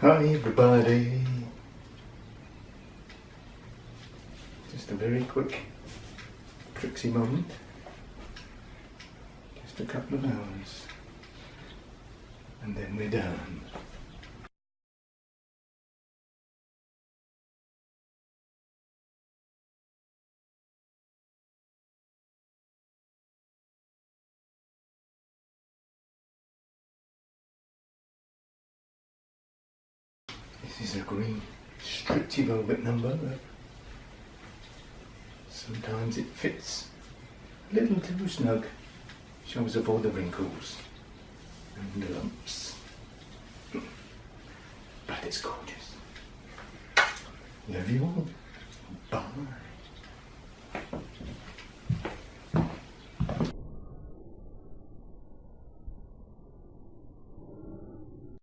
Hi everybody. Just a very quick Trixie moment. Just a couple of hours. And then we're done. Is a green stretchy velvet number. Sometimes it fits a little too snug. Shows off all the wrinkles and the lumps. But it's gorgeous. Love you all. Bye.